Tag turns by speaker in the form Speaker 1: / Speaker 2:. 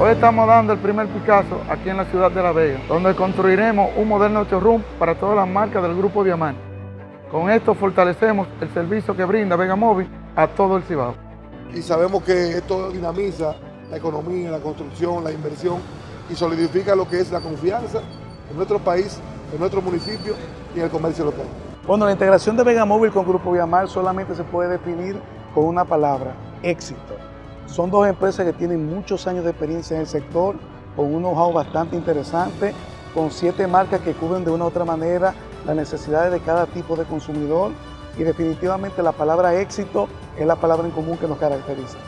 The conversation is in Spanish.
Speaker 1: Hoy estamos dando el primer Picasso aquí en la ciudad de La Vega, donde construiremos un moderno showroom para todas las marcas del Grupo Diamante. Con esto fortalecemos el servicio que brinda Vega Móvil a todo el Cibao.
Speaker 2: Y sabemos que esto dinamiza la economía, la construcción, la inversión y solidifica lo que es la confianza en nuestro país, en nuestro municipio y en el comercio local.
Speaker 3: Bueno, la integración de Vega Móvil con Grupo Viamar solamente se puede definir con una palabra, éxito. Son dos empresas que tienen muchos años de experiencia en el sector, con un know-how bastante interesante, con siete marcas que cubren de una u otra manera las necesidades de cada tipo de consumidor y definitivamente la palabra éxito es la palabra en común que nos caracteriza.